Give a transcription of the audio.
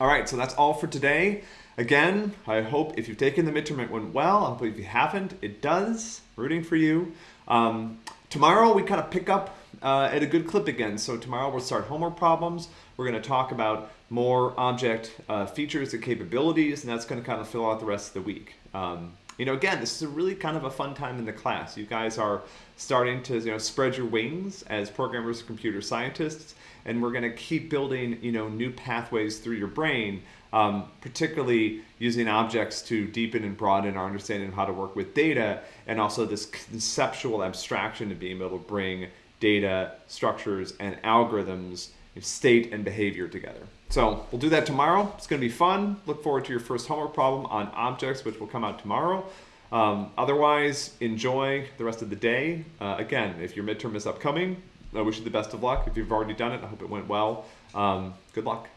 All right, so that's all for today. Again, I hope if you've taken the midterm, it went well. I hope if you haven't, it does. Rooting for you. Um, tomorrow, we kind of pick up uh, at a good clip again. So tomorrow, we'll start homework problems. We're going to talk about more object uh, features and capabilities, and that's going to kind of fill out the rest of the week. Um, you know, again, this is a really kind of a fun time in the class. You guys are starting to, you know, spread your wings as programmers and computer scientists, and we're going to keep building, you know, new pathways through your brain, um, particularly using objects to deepen and broaden our understanding of how to work with data, and also this conceptual abstraction of being able to bring data, structures, and algorithms, state and behavior together. So we'll do that tomorrow. It's going to be fun. Look forward to your first homework problem on objects, which will come out tomorrow. Um, otherwise, enjoy the rest of the day. Uh, again, if your midterm is upcoming, I wish you the best of luck. If you've already done it, I hope it went well. Um, good luck.